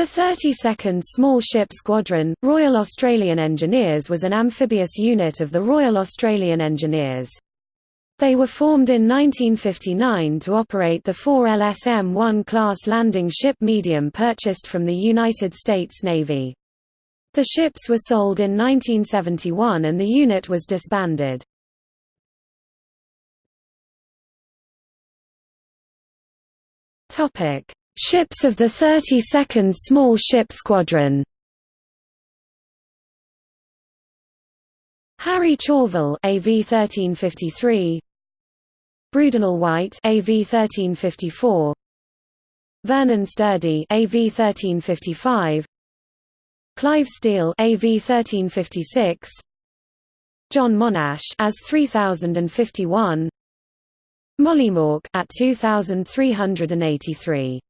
The 32nd Small Ship Squadron, Royal Australian Engineers was an amphibious unit of the Royal Australian Engineers. They were formed in 1959 to operate the 4 LSM-1 class landing ship medium purchased from the United States Navy. The ships were sold in 1971 and the unit was disbanded. Topic: Ships of the 32nd Small Ship Squadron. Harry Chauvel AV 1353 Brudenell White AV 1354 Vernon Sturdee AV 1355 Clive Steele AV 1356 John Monash as 3051 Mollymawk at 2383